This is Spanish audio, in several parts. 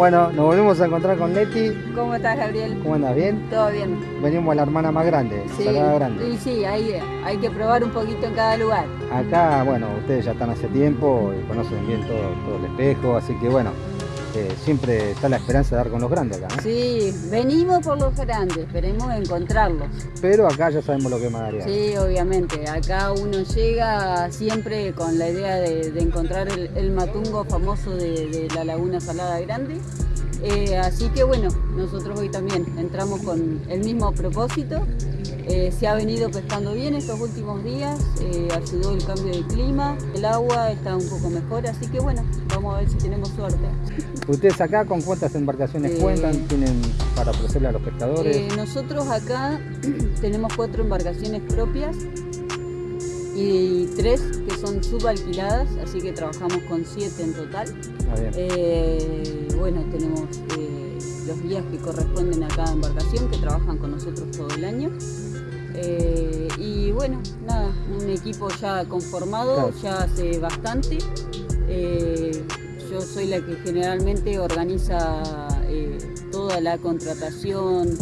Bueno, nos volvemos a encontrar con Leti. ¿Cómo estás, Gabriel? ¿Cómo andas? ¿Bien? Todo bien. Venimos a la hermana más grande, Sí, Salada Grande. sí, sí, ahí hay que probar un poquito en cada lugar. Acá, bueno, ustedes ya están hace tiempo y conocen bien todo, todo el espejo, así que bueno, eh, siempre está la esperanza de dar con los grandes acá, ¿no? Sí, venimos por los grandes, esperemos encontrarlos. Pero acá ya sabemos lo que es Madariaga. Sí, obviamente. Acá uno llega siempre con la idea de, de encontrar el, el matungo famoso de, de la Laguna Salada Grande. Eh, así que bueno, nosotros hoy también entramos con el mismo propósito. Eh, se ha venido pescando bien estos últimos días, eh, ayudó el cambio de clima, el agua está un poco mejor, así que bueno, vamos a ver si tenemos suerte. ¿Ustedes acá con cuántas embarcaciones cuentan? ¿Tienen para ofrecerle a los pescadores? Nosotros acá tenemos cuatro embarcaciones propias y tres que son subalquiladas, así que trabajamos con siete en total. Eh, bueno, tenemos eh, los guías que corresponden a cada embarcación que trabajan con nosotros todo el año. Eh, y bueno, nada, un equipo ya conformado, Claro. ya hace bastante. Yo soy la que generalmente organiza toda la contratación,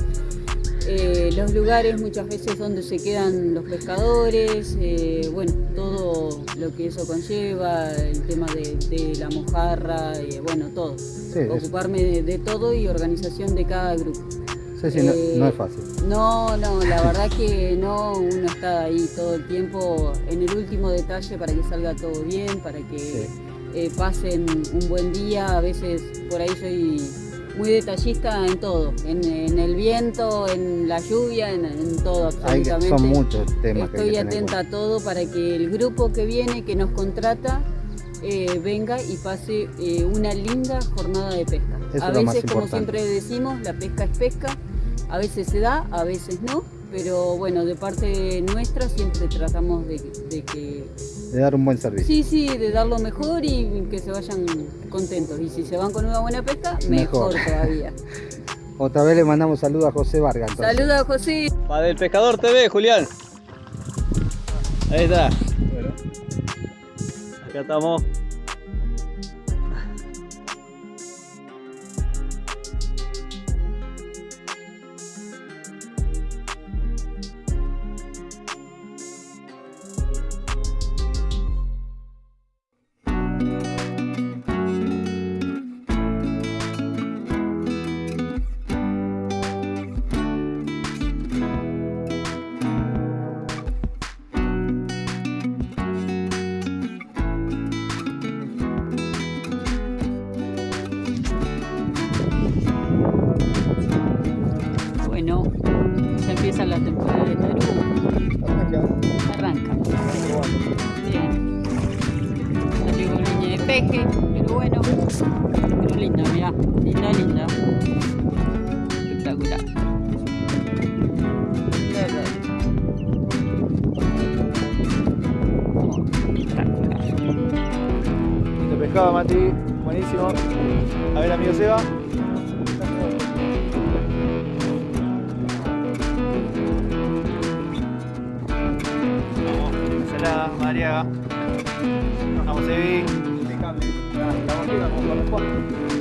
eh, los lugares muchas veces donde se quedan los pescadores, eh, bueno, todo lo que eso conlleva, el tema de, de la mojarra, eh, bueno, todo. Sí, Ocuparme de, de todo y organización de cada grupo. sí, sí, no, no es fácil. No, no, la verdad que no, uno está ahí todo el tiempo en el último detalle para que salga todo bien, para que Sí. pasen un buen día. A veces por ahí soy muy detallista en todo, en, en el viento, en la lluvia, en, en todo Hay que- absolutamente. son muchos temas que hay Estoy que tener en atenta a todo para que el grupo que viene, que nos contrata, eh, venga y pase eh, una linda jornada de pesca. Eso a veces, como siempre decimos, la pesca es pesca, a veces se da, a veces no, pero bueno, de parte nuestra siempre tratamos de, de que, De dar un buen servicio. sí, sí, de dar lo mejor y que se vayan contentos. Y si se van con una buena pesca, mejor, Mejor. todavía. Otra vez le mandamos saludos a José Vargas. entonces. Saludos, José. Va del Pescador TV, Julián. Ahí está. Bueno. Acá estamos. La temporada de tarugo. Arranca. Bien. Salió con de peje, pero bueno. Pero linda, mirá. Linda, linda. Espectacular. Espectacular. Pescado, Mati. Buenísimo. A ver, amigo Seba. Vamos, Evi. Impecable. La.